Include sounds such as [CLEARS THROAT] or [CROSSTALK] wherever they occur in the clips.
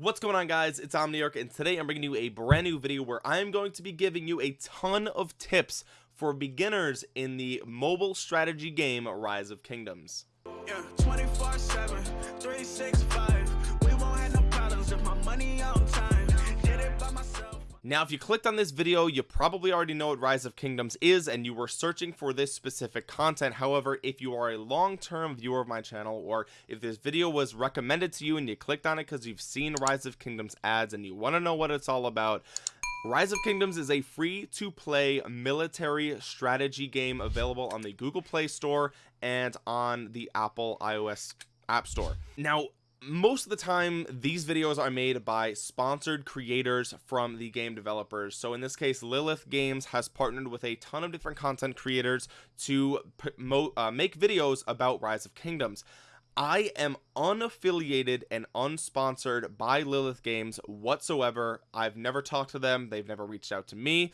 What's going on guys? It's Omniarch and today I'm bringing you a brand new video where I'm going to be giving you a ton of tips for beginners in the mobile strategy game Rise of Kingdoms. Yeah, now if you clicked on this video you probably already know what rise of kingdoms is and you were searching for this specific content however if you are a long-term viewer of my channel or if this video was recommended to you and you clicked on it because you've seen rise of kingdoms ads and you want to know what it's all about Rise of Kingdoms is a free to play military strategy game available on the Google Play Store and on the Apple iOS App Store. Now, most of the time these videos are made by sponsored creators from the game developers. So in this case Lilith Games has partnered with a ton of different content creators to uh, make videos about Rise of Kingdoms. I am unaffiliated and unsponsored by Lilith Games whatsoever. I've never talked to them. They've never reached out to me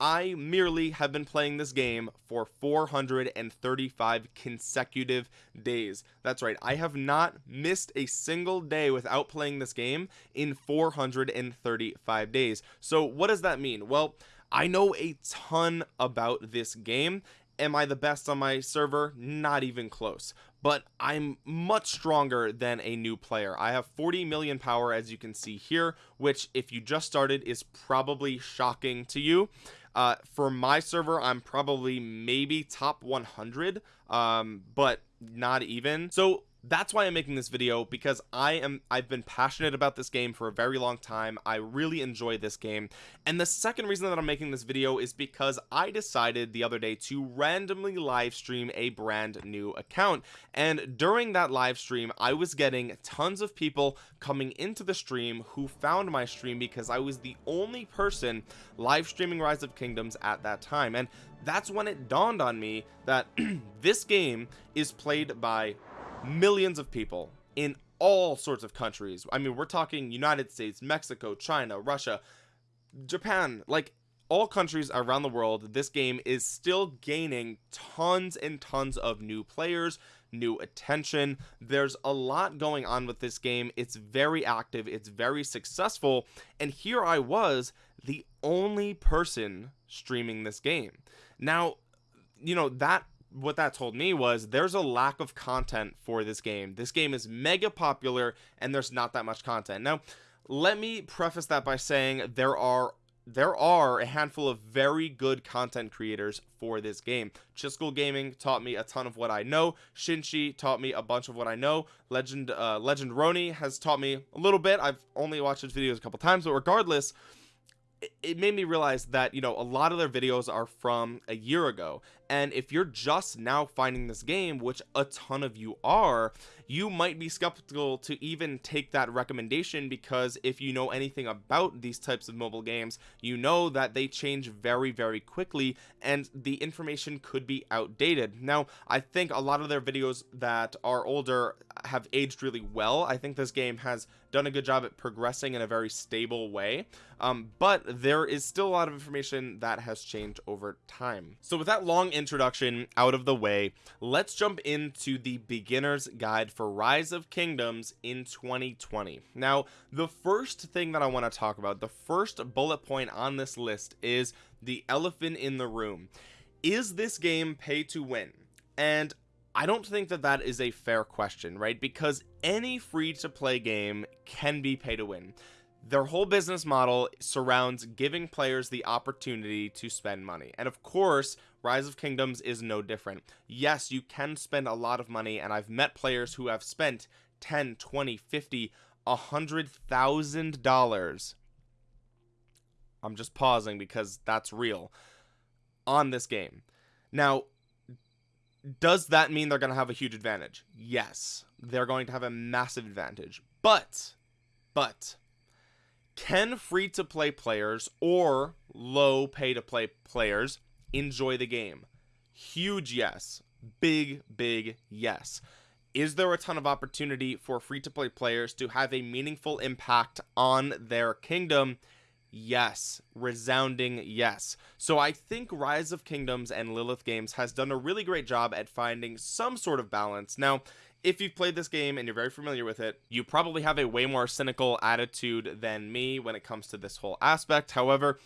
I merely have been playing this game for 435 consecutive days. That's right. I have not missed a single day without playing this game in 435 days. So what does that mean? Well I know a ton about this game. Am I the best on my server? Not even close. But I'm much stronger than a new player. I have 40 million power as you can see here which if you just started is probably shocking to you uh, for my server I'm probably maybe top 100 um, but not even. So that's why I'm making this video because I am I've been passionate about this game for a very long time. I really enjoy this game. And the second reason that I'm making this video is because I decided the other day to randomly live stream a brand new account. And during that live stream I was getting tons of people coming into the stream who found my stream because I was the only person live streaming Rise of Kingdoms at that time. And that's when it dawned on me that [CLEARS THROAT] this game is played by millions of people in all sorts of countries. I mean we're talking United States Mexico China Russia Japan like all countries around the world this game is still gaining tons and tons of new players new attention. There's a lot going on with this game. It's very active. It's very successful. And here I was the only person streaming this game. Now you know that what that told me was there's a lack of content for this game. This game is mega popular and there's not that much content. Now let me preface that by saying there are there are a handful of very good content creators for this game. ChisGule Gaming taught me a ton of what I know. Shinshi taught me a bunch of what I know. Legend uh, Legend Roni has taught me a little bit. I've only watched his videos a couple times but regardless it made me realize that you know a lot of their videos are from a year ago and if you're just now finding this game which a ton of you are you might be skeptical to even take that recommendation because if you know anything about these types of mobile games you know that they change very very quickly and the information could be outdated. Now I think a lot of their videos that are older have aged really well. I think this game has done a good job at progressing in a very stable way um, but there is still a lot of information that has changed over time. So with that long introduction out of the way let's jump into the beginner's guide for rise of kingdoms in 2020 now the first thing that I want to talk about the first bullet point on this list is the elephant in the room. Is this game pay to win? And I don't think that that is a fair question right? Because any free to play game can be pay to win. Their whole business model surrounds giving players the opportunity to spend money. And of course rise of kingdoms is no different. Yes you can spend a lot of money and I've met players who have spent 10 20 50 a hundred thousand dollars. I'm just pausing because that's real on this game. Now does that mean they're going to have a huge advantage? Yes they're going to have a massive advantage. But but can free to play players or low pay to play players enjoy the game. Huge yes. Big big yes. Is there a ton of opportunity for free to play players to have a meaningful impact on their kingdom? Yes. Resounding yes. So i think rise of kingdoms and lilith games has done a really great job at finding some sort of balance. Now if you've played this game and you're very familiar with it you probably have a way more cynical attitude than me when it comes to this whole aspect. However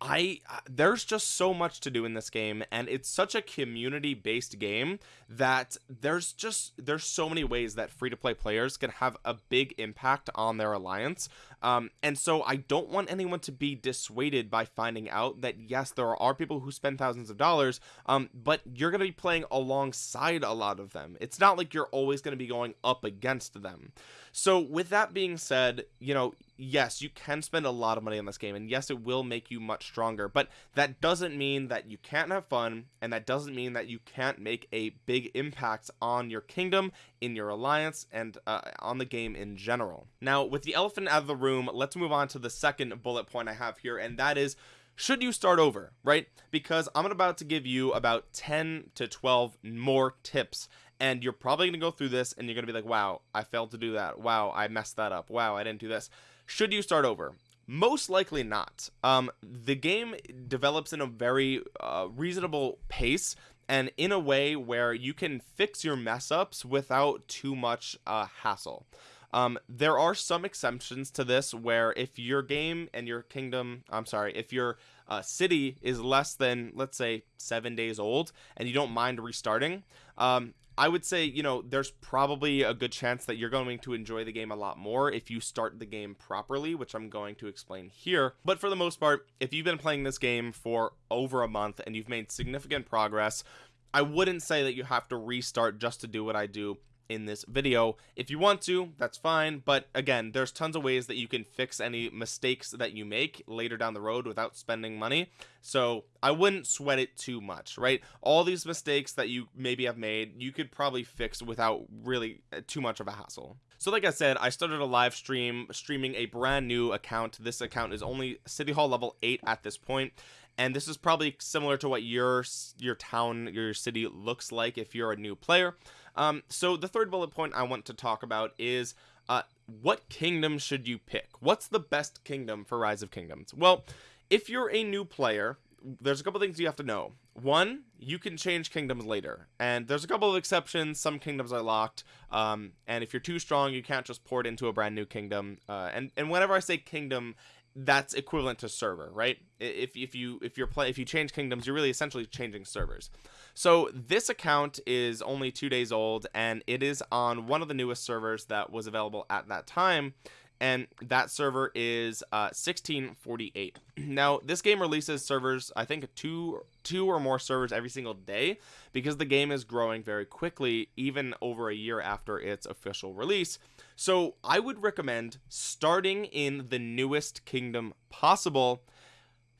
I there's just so much to do in this game and it's such a community based game that there's just there's so many ways that free to play players can have a big impact on their alliance. Um, and so I don't want anyone to be dissuaded by finding out that yes there are people who spend thousands of dollars um, but you're gonna be playing alongside a lot of them. It's not like you're always gonna be going up against them. So with that being said you know yes you can spend a lot of money on this game and yes it will make you much stronger but that doesn't mean that you can't have fun and that doesn't mean that you can't make a big impact on your kingdom in your alliance and uh, on the game in general. Now with the elephant out of the room let's move on to the second bullet point i have here and that is should you start over right? Because i'm about to give you about 10 to 12 more tips and you're probably going to go through this and you're going to be like wow i failed to do that. Wow i messed that up. Wow i didn't do this should you start over? Most likely not. Um the game develops in a very uh, reasonable pace and in a way where you can fix your mess ups without too much uh, hassle. Um, there are some exceptions to this where if your game and your kingdom i'm sorry if your uh, city is less than let's say seven days old and you don't mind restarting um, I would say, you know, there's probably a good chance that you're going to enjoy the game a lot more if you start the game properly, which I'm going to explain here. But for the most part, if you've been playing this game for over a month and you've made significant progress, I wouldn't say that you have to restart just to do what I do in this video. If you want to that's fine but again there's tons of ways that you can fix any mistakes that you make later down the road without spending money. So I wouldn't sweat it too much right? All these mistakes that you maybe have made you could probably fix without really uh, too much of a hassle. So like I said I started a live stream streaming a brand new account. This account is only city hall level 8 at this point and this is probably similar to what your your town your city looks like if you're a new player um, so the third bullet point I want to talk about is uh, what kingdom should you pick? What's the best kingdom for Rise of Kingdoms? Well, if you're a new player, there's a couple things you have to know. One, you can change kingdoms later, and there's a couple of exceptions. Some kingdoms are locked, um, and if you're too strong, you can't just port into a brand new kingdom. Uh, and and whenever I say kingdom, that's equivalent to server right? If, if you if you're play if you change kingdoms you're really essentially changing servers. So this account is only two days old and it is on one of the newest servers that was available at that time and that server is uh 1648 [CLEARS THROAT] now this game releases servers i think two two or more servers every single day because the game is growing very quickly even over a year after its official release so I would recommend starting in the newest kingdom possible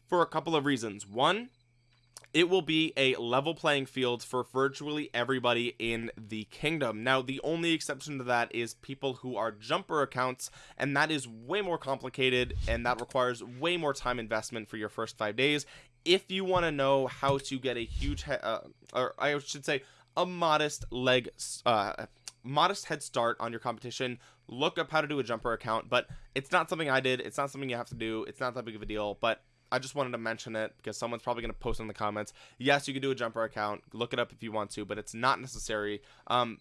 for a couple of reasons. One, it will be a level playing field for virtually everybody in the kingdom. Now, the only exception to that is people who are jumper accounts, and that is way more complicated and that requires way more time investment for your first five days. If you want to know how to get a huge, uh, or I should say, a modest leg, uh, modest head start on your competition look up how to do a jumper account but it's not something i did it's not something you have to do it's not that big of a deal but i just wanted to mention it because someone's probably going to post in the comments. Yes you can do a jumper account. Look it up if you want to but it's not necessary. Um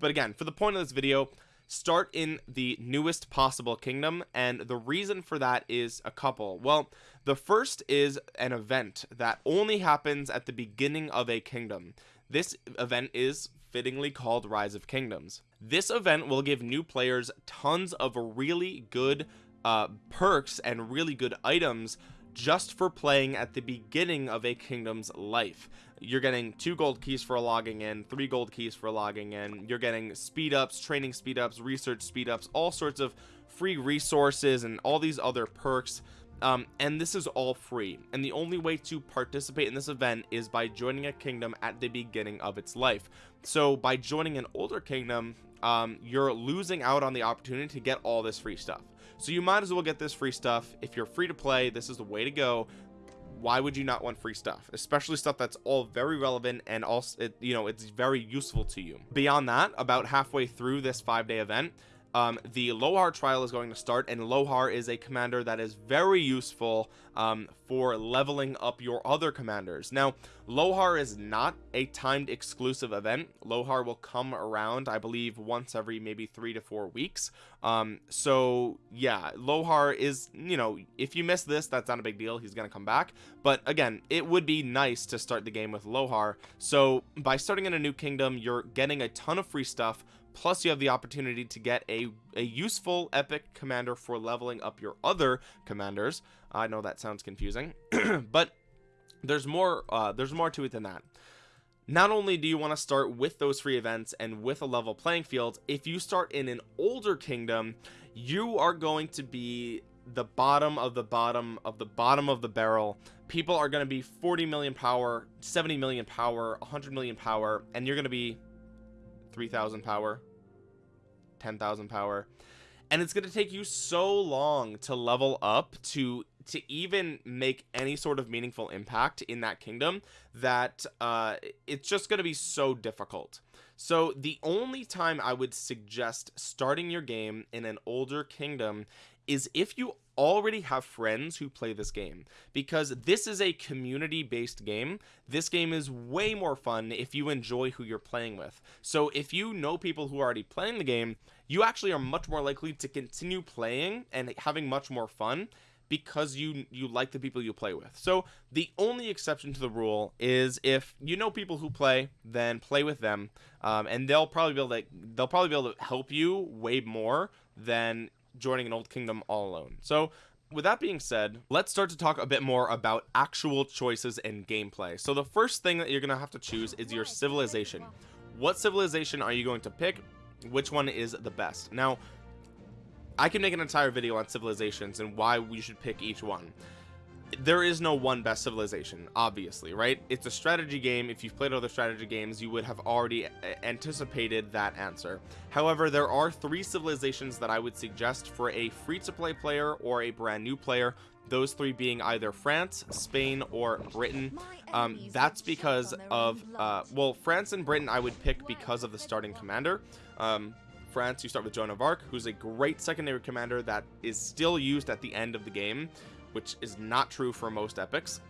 but again for the point of this video start in the newest possible kingdom and the reason for that is a couple. Well the first is an event that only happens at the beginning of a kingdom. This event is fittingly called Rise of Kingdoms. This event will give new players tons of really good uh, perks and really good items just for playing at the beginning of a kingdom's life. You're getting two gold keys for logging in three gold keys for logging in. You're getting speed ups training speed ups research speed ups all sorts of free resources and all these other perks. Um, and this is all free. And the only way to participate in this event is by joining a kingdom at the beginning of its life. So by joining an older kingdom um, you're losing out on the opportunity to get all this free stuff so you might as well get this free stuff. If you're free to play this is the way to go. Why would you not want free stuff? Especially stuff that's all very relevant and also it, you know it's very useful to you. Beyond that about halfway through this five day event um, the Lohar trial is going to start and Lohar is a commander that is very useful um, for leveling up your other commanders. Now Lohar is not a timed exclusive event. Lohar will come around I believe once every maybe three to four weeks. Um, so yeah Lohar is you know if you miss this that's not a big deal. He's gonna come back. But again it would be nice to start the game with Lohar. So by starting in a new kingdom you're getting a ton of free stuff plus you have the opportunity to get a a useful epic commander for leveling up your other commanders. I know that sounds confusing [CLEARS THROAT] but there's more uh there's more to it than that. Not only do you want to start with those free events and with a level playing field if you start in an older kingdom you are going to be the bottom of the bottom of the bottom of the barrel. People are going to be 40 million power 70 million power 100 million power and you're going to be 3000 power 10,000 power. And it's going to take you so long to level up to to even make any sort of meaningful impact in that kingdom that uh it's just going to be so difficult. So the only time i would suggest starting your game in an older kingdom is if you already have friends who play this game because this is a community based game this game is way more fun if you enjoy who you're playing with. So if you know people who are already playing the game you actually are much more likely to continue playing and having much more fun because you you like the people you play with. So the only exception to the rule is if you know people who play then play with them um, and they'll probably be able to they'll probably be able to help you way more than joining an old kingdom all alone. So with that being said let's start to talk a bit more about actual choices and gameplay. So the first thing that you're gonna have to choose is your civilization. What civilization are you going to pick? Which one is the best? Now I can make an entire video on civilizations and why we should pick each one there is no one best civilization obviously right? It's a strategy game. If you've played other strategy games you would have already uh, anticipated that answer. However there are three civilizations that I would suggest for a free-to-play player or a brand new player those three being either France Spain or Britain. Um, that's because of uh, well France and Britain I would pick because of the starting commander. Um, France you start with Joan of Arc who's a great secondary commander that is still used at the end of the game which is not true for most epics.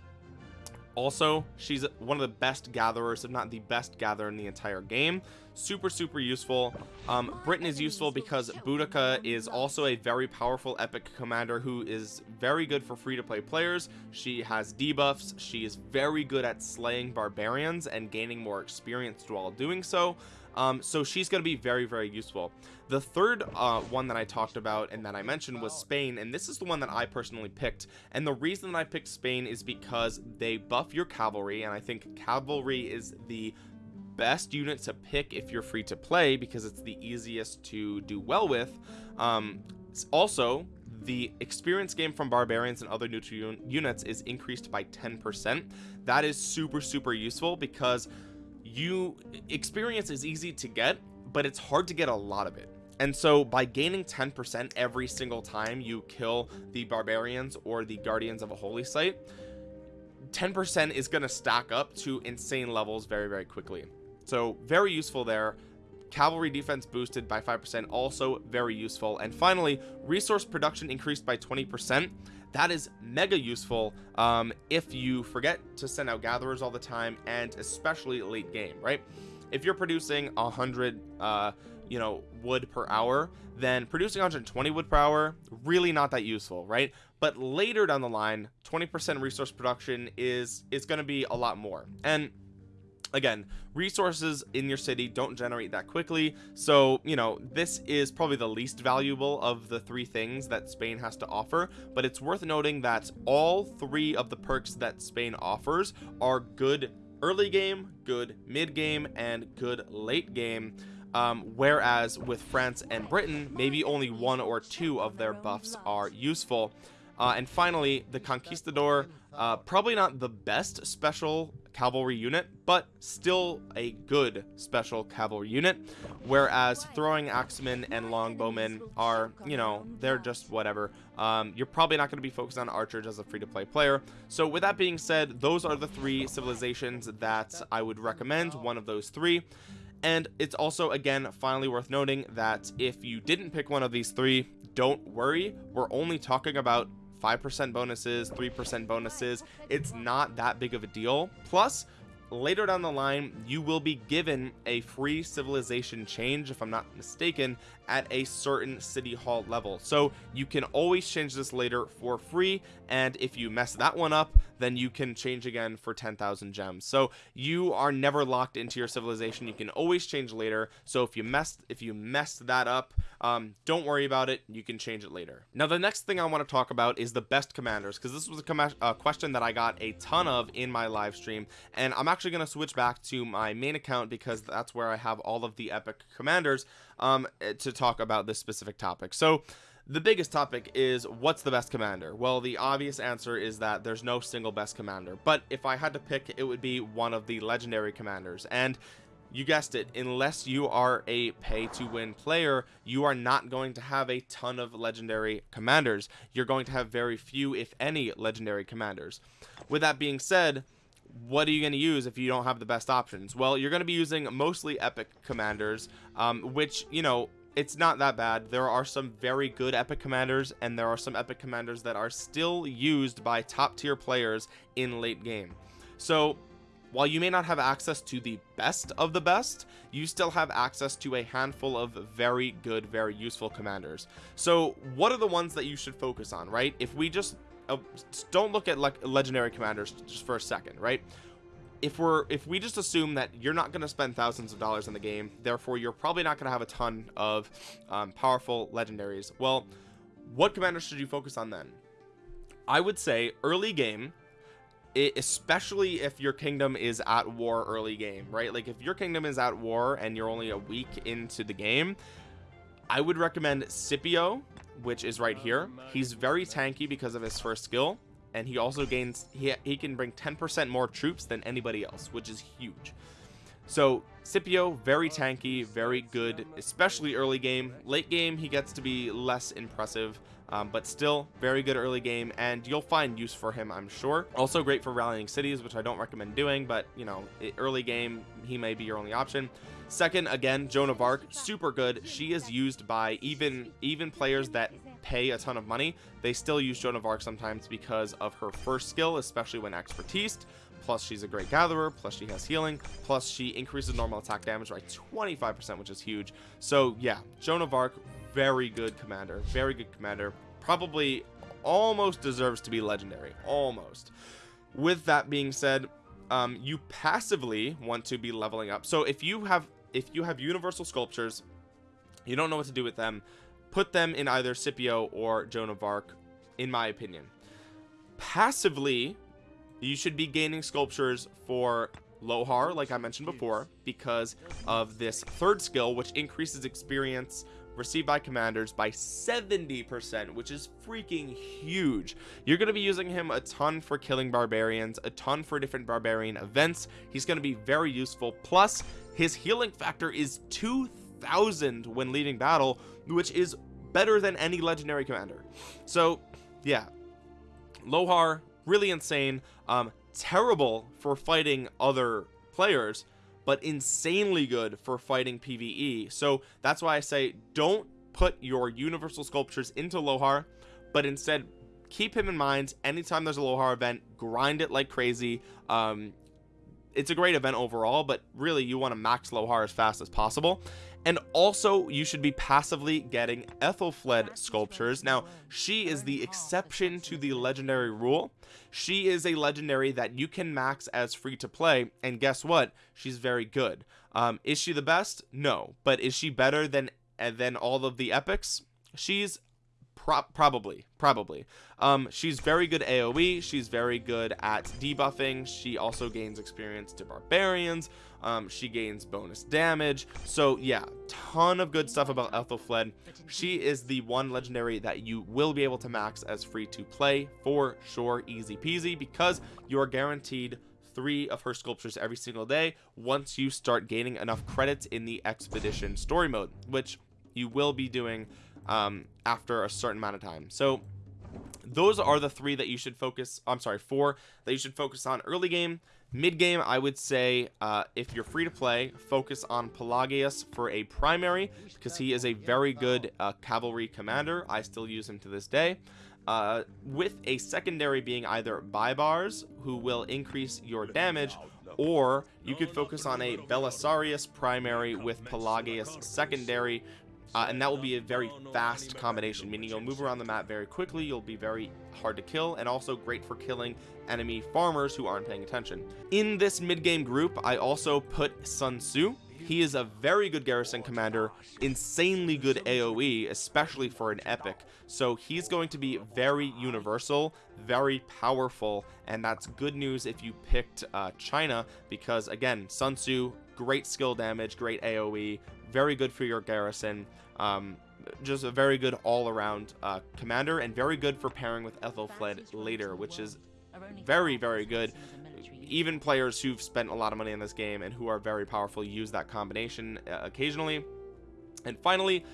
Also she's one of the best gatherers if not the best gatherer in the entire game. Super super useful. Um britain is useful because Boudica is also a very powerful epic commander who is very good for free-to-play players. She has debuffs. She is very good at slaying barbarians and gaining more experience while doing so um, so she's going to be very very useful. The third uh, one that I talked about and that I mentioned was Spain and this is the one that I personally picked. And the reason that I picked Spain is because they buff your cavalry and I think cavalry is the best unit to pick if you're free to play because it's the easiest to do well with. Um, also the experience game from barbarians and other neutral un units is increased by 10 percent. That is super super useful because you experience is easy to get but it's hard to get a lot of it. And so by gaining 10% every single time you kill the barbarians or the guardians of a holy site 10% is going to stack up to insane levels very very quickly. So very useful there. Cavalry defense boosted by 5% also very useful. And finally resource production increased by 20% that is mega useful um, if you forget to send out gatherers all the time and especially late game right? If you're producing a hundred uh you know wood per hour then producing 120 wood per hour really not that useful right? But later down the line 20 percent resource production is is going to be a lot more. And again resources in your city don't generate that quickly. So you know this is probably the least valuable of the three things that Spain has to offer but it's worth noting that all three of the perks that Spain offers are good early game good mid game and good late game. Um, whereas with France and Britain maybe only one or two of their buffs are useful uh, and finally the conquistador uh, probably not the best special cavalry unit but still a good special cavalry unit. Whereas throwing axemen and longbowmen are you know they're just whatever. Um, you're probably not going to be focused on archers as a free-to-play player. So with that being said those are the three civilizations that I would recommend one of those three. And it's also again finally worth noting that if you didn't pick one of these three don't worry. We're only talking about 5% bonuses 3% bonuses. It's not that big of a deal. Plus later down the line you will be given a free civilization change if i'm not mistaken at a certain city hall level. So you can always change this later for free and if you mess that one up then you can change again for 10,000 gems. So you are never locked into your civilization. You can always change later. So if you messed if you messed that up um, don't worry about it. You can change it later. Now the next thing I want to talk about is the best commanders because this was a, question that I got a ton of in my live stream and I'm actually going to switch back to my main account because that's where I have all of the epic commanders um, to talk about this specific topic. So the biggest topic is what's the best commander? Well the obvious answer is that there's no single best commander but if I had to pick it would be one of the legendary commanders and you guessed it unless you are a pay to win player you are not going to have a ton of legendary commanders. You're going to have very few if any legendary commanders. With that being said what are you going to use if you don't have the best options? Well you're going to be using mostly epic commanders um, which you know it's not that bad. There are some very good epic commanders and there are some epic commanders that are still used by top tier players in late game. So while you may not have access to the best of the best you still have access to a handful of very good very useful commanders. So what are the ones that you should focus on right? If we just uh, don't look at like legendary commanders just for a second right? If we're if we just assume that you're not going to spend thousands of dollars in the game therefore you're probably not going to have a ton of um, powerful legendaries. Well what commanders should you focus on then? I would say early game it, especially if your kingdom is at war early game right? Like if your kingdom is at war and you're only a week into the game I would recommend Scipio which is right here. He's very tanky because of his first skill and he also gains he, he can bring 10% more troops than anybody else which is huge. So Scipio very tanky very good especially early game. Late game he gets to be less impressive um, but still very good early game and you'll find use for him I'm sure. Also great for rallying cities which I don't recommend doing but you know early game he may be your only option. Second again Joan of Arc super good. She is used by even even players that pay a ton of money. They still use Joan of Arc sometimes because of her first skill especially when expertise plus she's a great gatherer. Plus she has healing. Plus she increases normal attack damage by 25 percent which is huge. So yeah Joan of Arc very good commander very good commander. Probably almost deserves to be legendary almost. With that being said um, you passively want to be leveling up. So if you have if you have universal sculptures you don't know what to do with them put them in either Scipio or Joan of Arc in my opinion. Passively you should be gaining sculptures for Lohar like I mentioned before because of this third skill which increases experience received by commanders by 70% which is freaking huge. You're going to be using him a ton for killing barbarians a ton for different barbarian events. He's going to be very useful. Plus his healing factor is 2000 when leading battle which is better than any legendary commander. So yeah. Lohar really insane. Um terrible for fighting other players but insanely good for fighting PvE so that's why I say don't put your universal sculptures into Lohar but instead keep him in mind. Anytime there's a Lohar event grind it like crazy. Um it's a great event overall but really you want to max Lohar as fast as possible and also you should be passively getting Aethelflaed sculptures. Now she is the exception to the legendary rule. She is a legendary that you can max as free to play and guess what? She's very good. Um is she the best? No. But is she better than than all of the epics? She's Pro probably probably. Um she's very good aoe she's very good at debuffing. She also gains experience to barbarians. Um she gains bonus damage. So yeah ton of good stuff about Aethelflaed she is the one legendary that you will be able to max as free to play for sure. Easy peasy because you are guaranteed three of her sculptures every single day once you start gaining enough credits in the expedition story mode which you will be doing um, after a certain amount of time. So those are the three that you should focus I'm sorry four that you should focus on early game. Mid game I would say uh, if you're free to play focus on Pelagius for a primary because he is a very good uh, cavalry commander. I still use him to this day. Uh, with a secondary being either Baibars who will increase your damage or you could focus on a Belisarius primary with Pelagius secondary uh, and that will be a very fast combination meaning you'll move around the map very quickly you'll be very hard to kill and also great for killing enemy farmers who aren't paying attention. In this mid-game group I also put Sun Tzu. He is a very good garrison commander insanely good aoe especially for an epic. So he's going to be very universal very powerful and that's good news if you picked uh, china because again sun tzu great skill damage great aoe very good for your garrison um, just a very good all-around uh, commander and very good for pairing with Aethelflaed later which is very very good. even players who've spent a lot of money in this game and who are very powerful use that combination uh, occasionally. And finally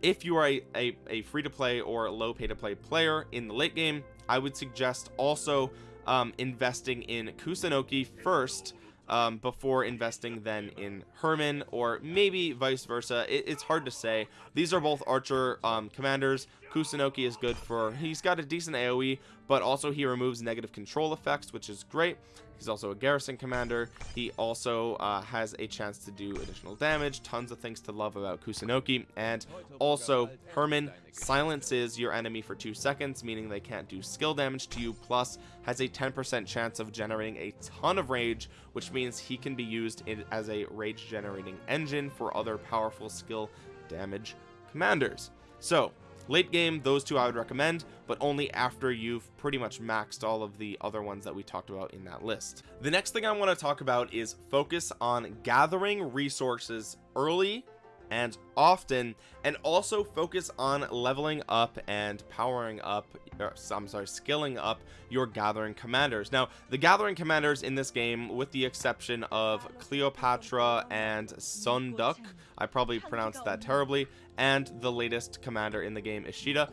if you are a, a, a free-to-play or low pay-to-play player in the late game I would suggest also um, investing in Kusunoki first um, before investing then in Hermann or maybe vice versa. It, it's hard to say. These are both archer um, commanders Kusunoki is good for he's got a decent AoE but also he removes negative control effects which is great. He's also a garrison commander. He also uh, has a chance to do additional damage tons of things to love about Kusunoki and also Hermann silences your enemy for two seconds meaning they can't do skill damage to you plus has a 10% chance of generating a ton of rage which means he can be used in, as a rage generating engine for other powerful skill damage commanders. So late game those two I would recommend but only after you've pretty much maxed all of the other ones that we talked about in that list. The next thing I want to talk about is focus on gathering resources early and often and also focus on leveling up and powering up or, I'm sorry skilling up your gathering commanders. Now the gathering commanders in this game with the exception of Cleopatra and Sunduk I probably pronounced that terribly. And the latest commander in the game Ishida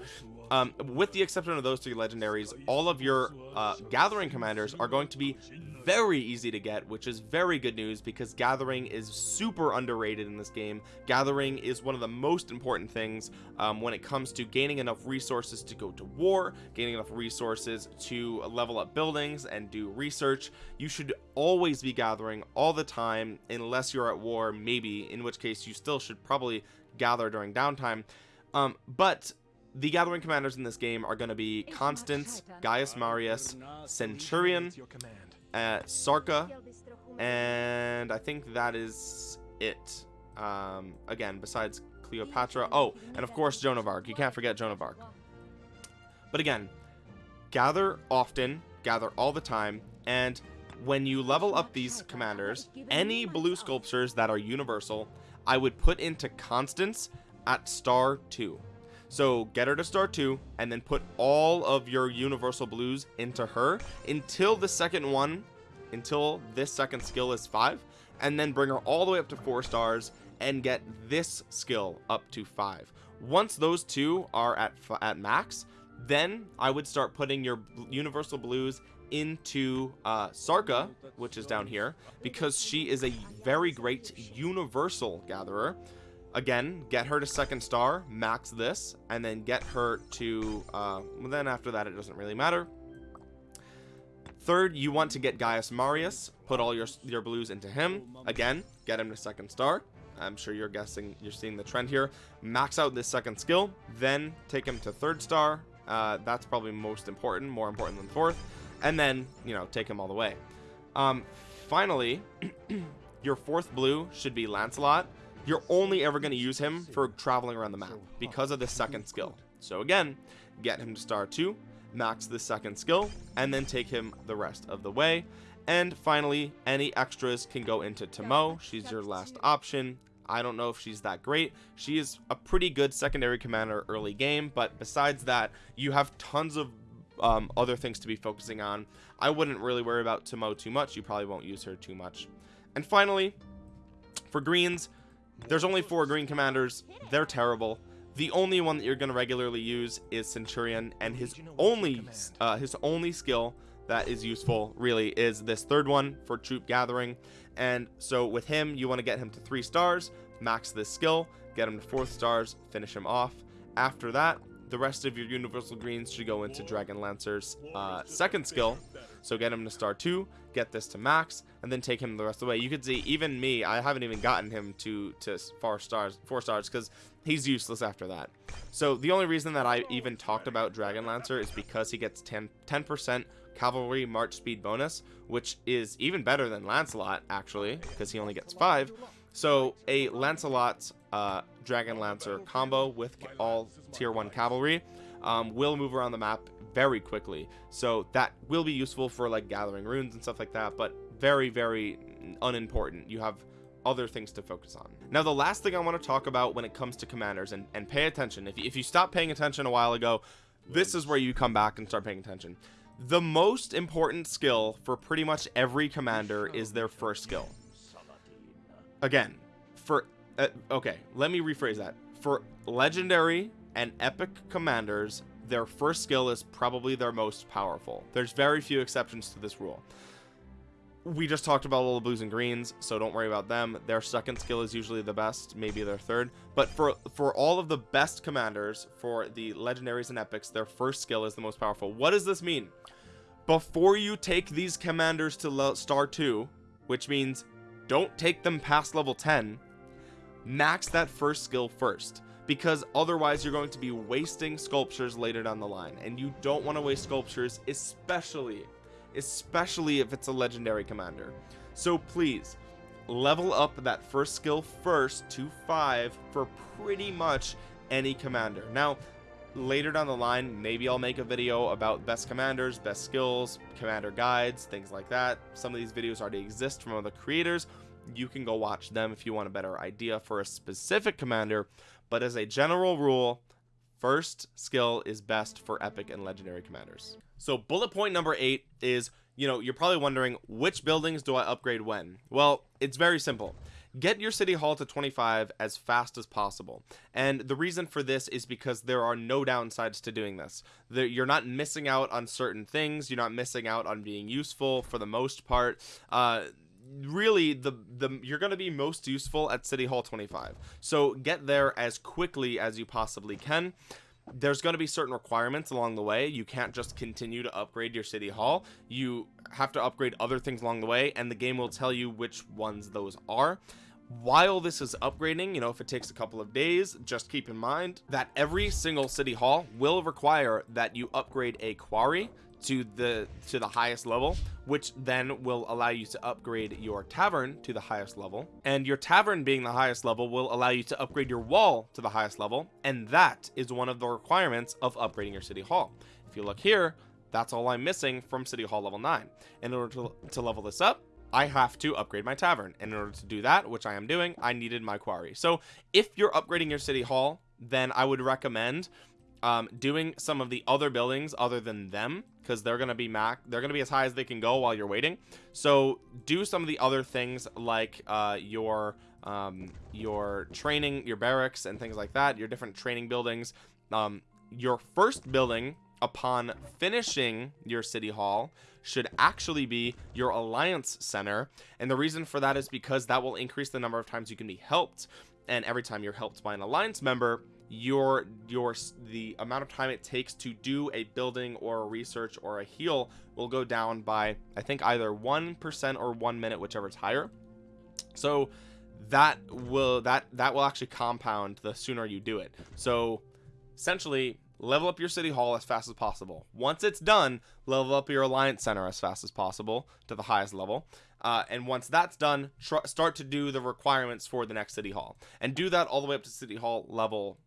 um, with the exception of those three legendaries all of your uh, gathering commanders are going to be very easy to get which is very good news because gathering is super underrated in this game. Gathering is one of the most important things um, when it comes to gaining enough resources to go to war gaining enough resources to level up buildings and do research. You should always be gathering all the time unless you're at war maybe in which case you still should probably gather during downtime. Um, but the gathering commanders in this game are going to be Constance, Gaius Marius, Centurion, uh, Sarka, and I think that is it. Um, again, besides Cleopatra. Oh, and of course Joan of Arc. You can't forget Joan of Arc. But again, gather often, gather all the time, and when you level up these commanders, any blue sculptures that are universal, I would put into Constance at star 2 so get her to star 2 and then put all of your universal blues into her until the second one until this second skill is 5 and then bring her all the way up to 4 stars and get this skill up to 5 once those two are at at max then I would start putting your universal blues into uh, Sarka which is down here because she is a very great universal gatherer again get her to second star max this and then get her to uh, then after that it doesn't really matter. Third you want to get Gaius Marius put all your your blues into him. Again get him to second star. I'm sure you're guessing you're seeing the trend here. Max out this second skill then take him to third star. Uh, that's probably most important more important than fourth. And then you know take him all the way. Um, finally [CLEARS THROAT] your fourth blue should be Lancelot you're only ever going to use him for traveling around the map because of the second skill. So again get him to star 2 max the second skill and then take him the rest of the way. And finally any extras can go into Tamo she's your last option. I don't know if she's that great. She is a pretty good secondary commander early game but besides that you have tons of um, other things to be focusing on. I wouldn't really worry about Tamo too much. You probably won't use her too much. And finally for greens there's only four green commanders. They're terrible. The only one that you're going to regularly use is centurion and his only uh, his only skill that is useful really is this third one for troop gathering. And so with him you want to get him to three stars max this skill get him to fourth stars finish him off. After that the rest of your universal greens should go into dragon lancer's uh, second skill. So get him to star two get this to max and then take him the rest of the way. You could see even me i haven't even gotten him to to four stars four stars because he's useless after that. So the only reason that i even talked about dragon lancer is because he gets 10 percent cavalry march speed bonus which is even better than lancelot actually because he only gets five. So a Lancelot's uh, dragon lancer combo with all tier one cavalry um, will move around the map very quickly. So that will be useful for like gathering runes and stuff like that but very very unimportant. You have other things to focus on. Now the last thing i want to talk about when it comes to commanders and and pay attention if, if you stopped paying attention a while ago this is where you come back and start paying attention. The most important skill for pretty much every commander is their first skill. Again for uh, okay let me rephrase that. For legendary and epic commanders their first skill is probably their most powerful. There's very few exceptions to this rule. We just talked about all the blues and greens so don't worry about them. Their second skill is usually the best maybe their third. But for for all of the best commanders for the legendaries and epics their first skill is the most powerful. What does this mean? Before you take these commanders to star 2 which means don't take them past level 10 max that first skill first because otherwise you're going to be wasting sculptures later down the line. And you don't want to waste sculptures especially especially if it's a legendary commander. So please level up that first skill first to five for pretty much any commander. Now later down the line maybe I'll make a video about best commanders best skills commander guides things like that. Some of these videos already exist from other creators. You can go watch them if you want a better idea for a specific commander but as a general rule first skill is best for epic and legendary commanders. So bullet point number eight is you know you're probably wondering which buildings do I upgrade when? Well it's very simple. Get your city hall to 25 as fast as possible. And the reason for this is because there are no downsides to doing this. You're not missing out on certain things. You're not missing out on being useful for the most part. Uh really the the you're going to be most useful at city hall 25 so get there as quickly as you possibly can. There's going to be certain requirements along the way. You can't just continue to upgrade your city hall. You have to upgrade other things along the way and the game will tell you which ones those are. While this is upgrading you know if it takes a couple of days just keep in mind that every single city hall will require that you upgrade a quarry to the to the highest level which then will allow you to upgrade your tavern to the highest level. And your tavern being the highest level will allow you to upgrade your wall to the highest level. And that is one of the requirements of upgrading your city hall. If you look here that's all I'm missing from city hall level 9 in order to, to level this up I have to upgrade my tavern. And in order to do that which I am doing I needed my quarry. So if you're upgrading your city hall then I would recommend um, doing some of the other buildings other than them because they're gonna be mac they're gonna be as high as they can go while you're waiting. So do some of the other things like uh, your um, your training your barracks and things like that your different training buildings. Um, your first building upon finishing your city hall should actually be your alliance center. And the reason for that is because that will increase the number of times you can be helped. And every time you're helped by an alliance member your your the amount of time it takes to do a building or a research or a heal will go down by I think either one percent or one minute whichever is higher. So that will that that will actually compound the sooner you do it. So essentially level up your city hall as fast as possible. Once it's done level up your alliance center as fast as possible to the highest level. Uh, and once that's done start to do the requirements for the next city hall. And do that all the way up to city hall level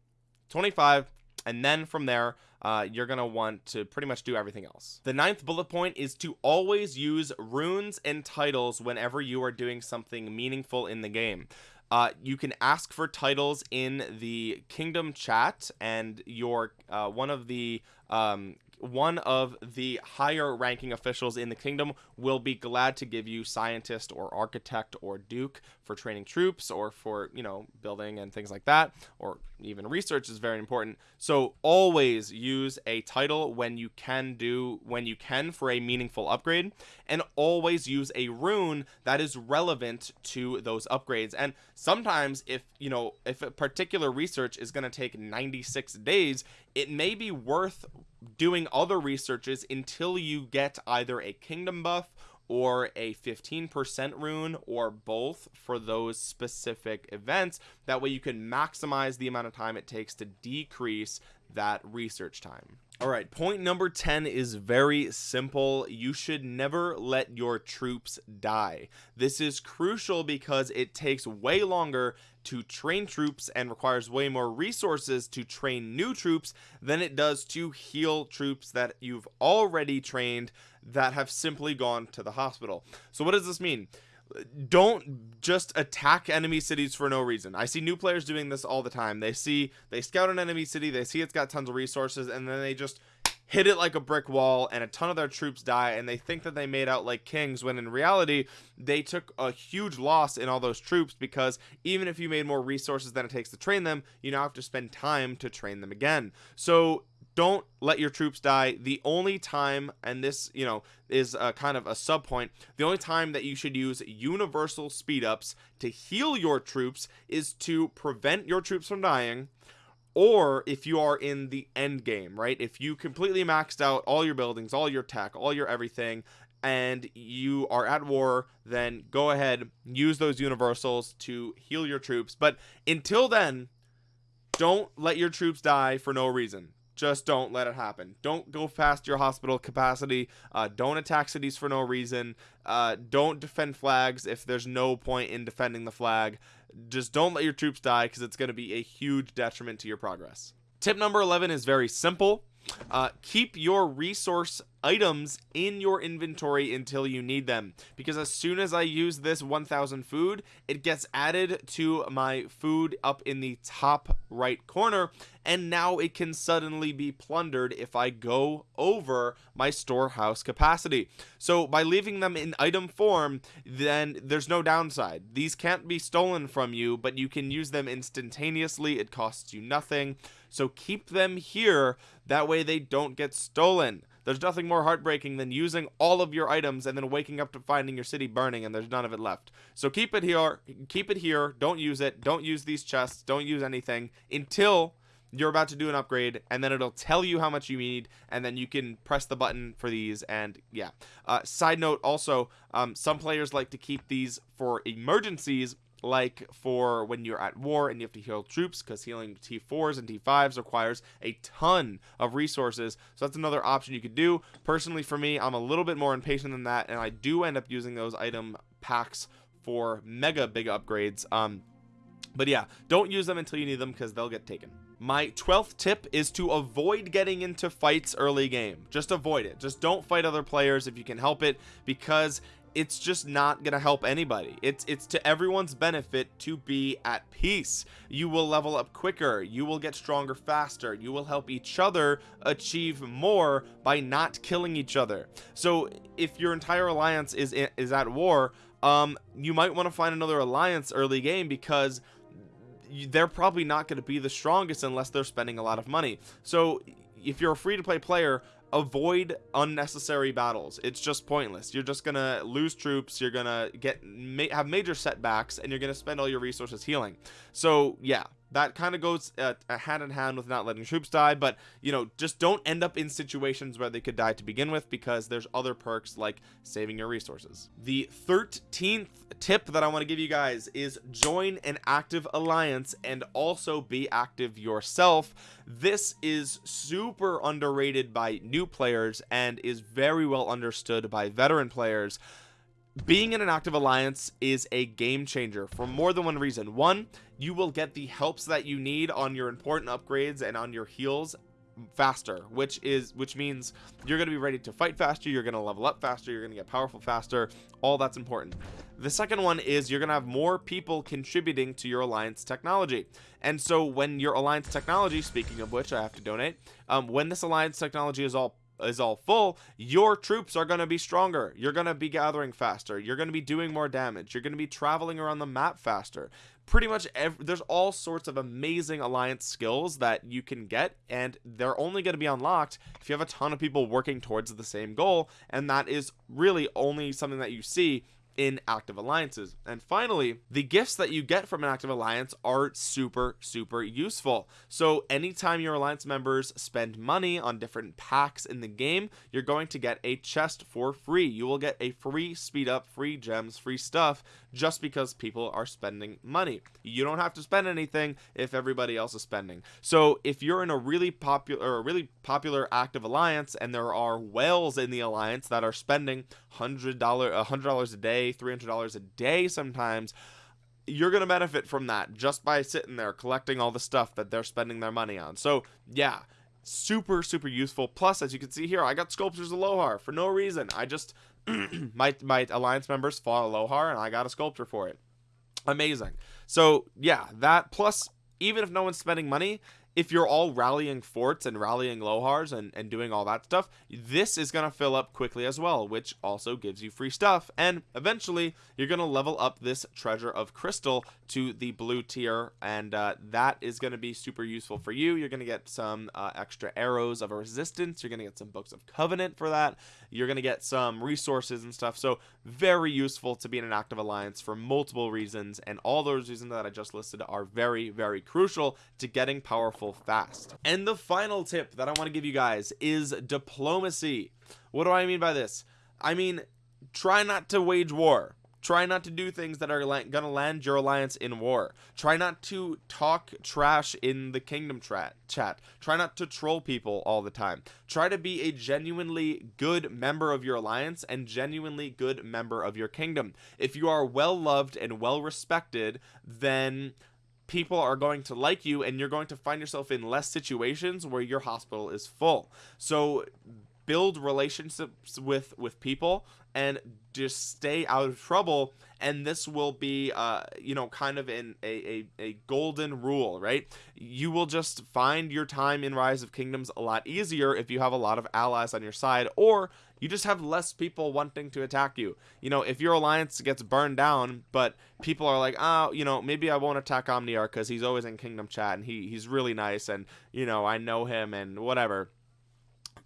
25 and then from there uh, you're gonna want to pretty much do everything else. The ninth bullet point is to always use runes and titles whenever you are doing something meaningful in the game. Uh, you can ask for titles in the kingdom chat and your uh, one of the um, one of the higher ranking officials in the kingdom will be glad to give you scientist or architect or duke for training troops or for you know building and things like that or even research is very important. So always use a title when you can do when you can for a meaningful upgrade and always use a rune that is relevant to those upgrades. And sometimes if you know if a particular research is going to take 96 days it may be worth doing other researches until you get either a kingdom buff or a 15% rune or both for those specific events. That way you can maximize the amount of time it takes to decrease that research time all right point number 10 is very simple. You should never let your troops die. This is crucial because it takes way longer to train troops and requires way more resources to train new troops than it does to heal troops that you've already trained that have simply gone to the hospital. So what does this mean don't just attack enemy cities for no reason. I see new players doing this all the time. They see they scout an enemy city they see it's got tons of resources and then they just hit it like a brick wall and a ton of their troops die and they think that they made out like kings when in reality they took a huge loss in all those troops because even if you made more resources than it takes to train them you now have to spend time to train them again. So don't let your troops die. The only time and this you know is a kind of a sub point the only time that you should use universal speed ups to heal your troops is to prevent your troops from dying or if you are in the end game right? If you completely maxed out all your buildings all your tech all your everything and you are at war then go ahead use those universals to heal your troops. But until then don't let your troops die for no reason just don't let it happen. Don't go past your hospital capacity. Uh, don't attack cities for no reason. Uh, don't defend flags if there's no point in defending the flag. Just don't let your troops die because it's going to be a huge detriment to your progress. Tip number 11 is very simple. Uh, keep your resource items in your inventory until you need them. Because as soon as I use this 1000 food it gets added to my food up in the top right corner. And now it can suddenly be plundered if I go over my storehouse capacity. So by leaving them in item form then there's no downside. These can't be stolen from you but you can use them instantaneously. It costs you nothing. So keep them here. That way they don't get stolen there's nothing more heartbreaking than using all of your items and then waking up to finding your city burning and there's none of it left. So keep it here keep it here. Don't use it. Don't use these chests. Don't use anything until you're about to do an upgrade and then it'll tell you how much you need and then you can press the button for these and yeah. Uh, side note also um, some players like to keep these for emergencies like for when you're at war and you have to heal troops because healing T4s and T5s requires a ton of resources. So that's another option you could do. Personally for me I'm a little bit more impatient than that and I do end up using those item packs for mega big upgrades um but yeah don't use them until you need them because they'll get taken. My 12th tip is to avoid getting into fights early game. Just avoid it. Just don't fight other players if you can help it because it's just not gonna help anybody. It's it's to everyone's benefit to be at peace. You will level up quicker. You will get stronger faster. You will help each other achieve more by not killing each other. So if your entire alliance is is at war um you might want to find another alliance early game because they're probably not going to be the strongest unless they're spending a lot of money. So if you're a free-to-play player avoid unnecessary battles. It's just pointless. You're just gonna lose troops you're gonna get have major setbacks and you're gonna spend all your resources healing. So yeah that kind of goes uh, hand in hand with not letting troops die but you know just don't end up in situations where they could die to begin with because there's other perks like saving your resources. The 13th tip that I want to give you guys is join an active alliance and also be active yourself. This is super underrated by new players and is very well understood by veteran players. Being in an active alliance is a game changer for more than one reason. One you will get the helps that you need on your important upgrades and on your heals faster which is which means you're going to be ready to fight faster you're going to level up faster you're going to get powerful faster all that's important. The second one is you're going to have more people contributing to your alliance technology. And so when your alliance technology speaking of which i have to donate um, when this alliance technology is all is all full your troops are going to be stronger. You're going to be gathering faster. You're going to be doing more damage. You're going to be traveling around the map faster. Pretty much every, there's all sorts of amazing alliance skills that you can get and they're only going to be unlocked if you have a ton of people working towards the same goal and that is really only something that you see in active alliances. And finally, the gifts that you get from an active alliance are super, super useful. So anytime your alliance members spend money on different packs in the game, you're going to get a chest for free. You will get a free speed up, free gems, free stuff just because people are spending money. You don't have to spend anything if everybody else is spending. So if you're in a really popular a really popular active alliance and there are whales in the alliance that are spending $100 $100 a day, $300 a day sometimes, you're going to benefit from that just by sitting there collecting all the stuff that they're spending their money on. So, yeah, super super useful. Plus as you can see here i got sculptures of lohar for no reason. I just [CLEARS THROAT] my my alliance members fought lohar and i got a sculpture for it. Amazing. So yeah that plus even if no one's spending money if you're all rallying forts and rallying lohars and, and doing all that stuff this is going to fill up quickly as well which also gives you free stuff. And eventually you're going to level up this treasure of crystal to the blue tier and uh, that is going to be super useful for you. You're going to get some uh, extra arrows of a resistance. You're going to get some books of covenant for that. You're going to get some resources and stuff. So very useful to be in an active alliance for multiple reasons and all those reasons that i just listed are very very crucial to getting powerful fast. And the final tip that I want to give you guys is diplomacy. What do I mean by this? I mean try not to wage war. Try not to do things that are gonna land your alliance in war. Try not to talk trash in the kingdom chat chat. Try not to troll people all the time. Try to be a genuinely good member of your alliance and genuinely good member of your kingdom. If you are well loved and well respected then people are going to like you and you're going to find yourself in less situations where your hospital is full. So build relationships with with people and just stay out of trouble. And this will be uh you know kind of in a, a, a golden rule right? You will just find your time in rise of kingdoms a lot easier if you have a lot of allies on your side or you just have less people wanting to attack you. You know if your alliance gets burned down but people are like oh you know maybe i won't attack omniarch because he's always in kingdom chat and he he's really nice and you know i know him and whatever.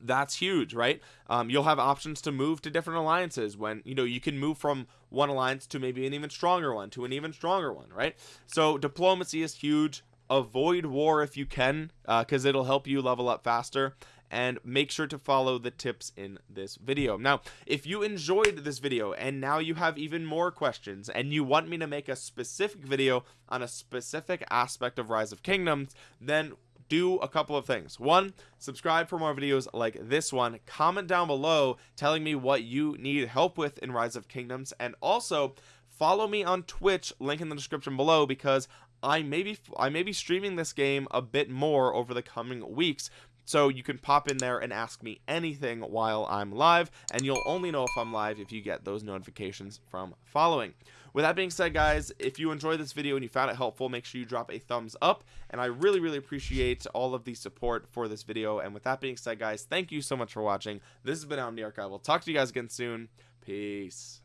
That's huge right? Um, you'll have options to move to different alliances when you know you can move from one alliance to maybe an even stronger one to an even stronger one right? So diplomacy is huge. Avoid war if you can because uh, it'll help you level up faster and make sure to follow the tips in this video. Now if you enjoyed this video and now you have even more questions and you want me to make a specific video on a specific aspect of rise of kingdoms then do a couple of things. One subscribe for more videos like this one. Comment down below telling me what you need help with in rise of kingdoms. And also follow me on twitch link in the description below because I may be I may be streaming this game a bit more over the coming weeks so you can pop in there and ask me anything while I'm live and you'll only know if I'm live if you get those notifications from following. With that being said guys if you enjoyed this video and you found it helpful make sure you drop a thumbs up and I really really appreciate all of the support for this video. And with that being said guys thank you so much for watching. This has been Omniarch I will talk to you guys again soon. Peace